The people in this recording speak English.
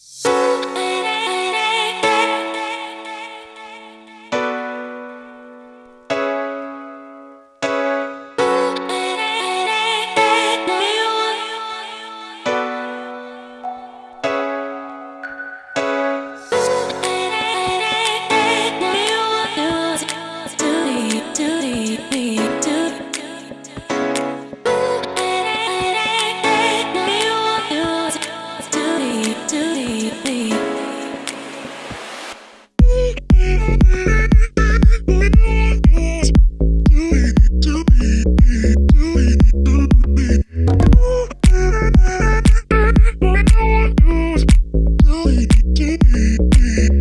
you